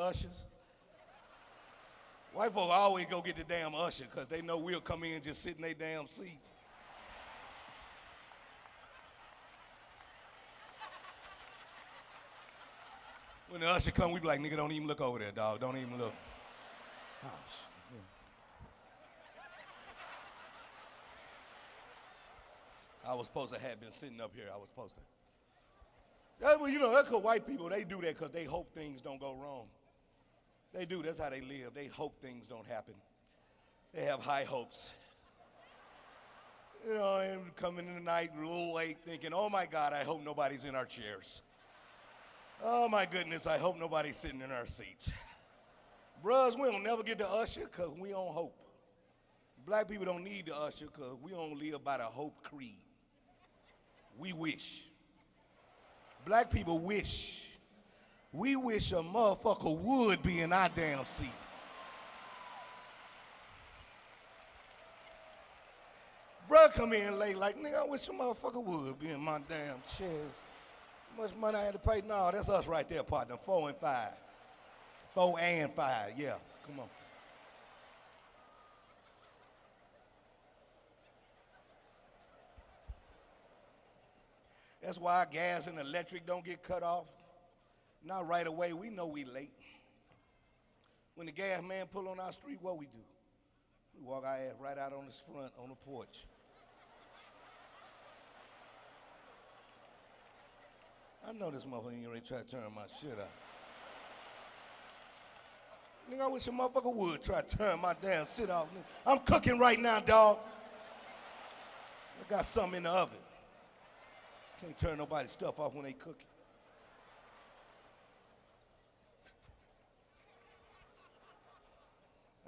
ushers? White folk always go get the damn usher because they know we'll come in and just sit in their damn seats. When the usher come, we be like, nigga, don't even look over there, dog. Don't even look. Oh, shit. I was supposed to have been sitting up here. I was supposed to. Yeah, well, you know, that's because white people, they do that because they hope things don't go wrong. They do. That's how they live. They hope things don't happen. They have high hopes. You know, and coming in the night a little late thinking, oh my God, I hope nobody's in our chairs. Oh my goodness, I hope nobody's sitting in our seats. Bruhs, we don't never get to usher because we don't hope. Black people don't need to usher because we don't live by the hope creed. We wish. Black people wish. We wish a motherfucker would be in our damn seat. Bruh come in late like, nigga, I wish a motherfucker would be in my damn chair. Much money I had to pay? No, that's us right there, partner. Four and five. Four and five, yeah. Come on. That's why gas and electric don't get cut off. Not right away. We know we late. When the gas man pull on our street, what we do? We walk our ass right out on his front on the porch. I know this motherfucker ain't to try to turn my shit up. Nigga, I wish a motherfucker would try to turn my damn shit off. I'm cooking right now, dog. I got something in the oven. Can't turn nobody's stuff off when they cooking.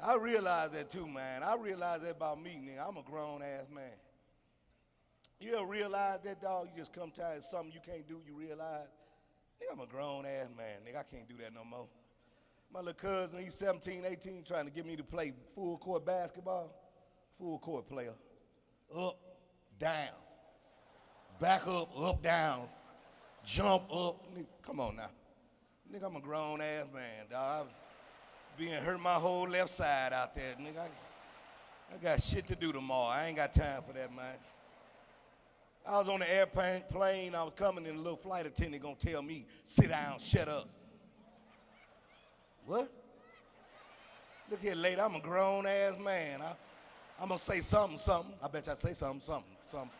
I realize that too, man. I realize that about me, nigga. I'm a grown ass man. You ever realize that, dog? You just come tired something you can't do, you realize, nigga, I'm a grown ass man. Nigga, I can't do that no more. My little cousin, he's 17, 18, trying to get me to play full court basketball. Full court player. Up, down back up, up, down, jump up. Nigga, come on now. Nigga, I'm a grown ass man, dog. I've been hurt my whole left side out there. Nigga, I, I got shit to do tomorrow. I ain't got time for that, man. I was on the airplane, plane, I was coming, and a little flight attendant gonna tell me, sit down, shut up. What? Look here, lady, I'm a grown ass man. I, I'm gonna say something, something. I bet you I say something, something, something.